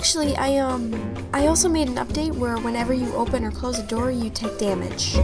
actually, I, um, I also made an update where whenever you open or close a door, you take damage.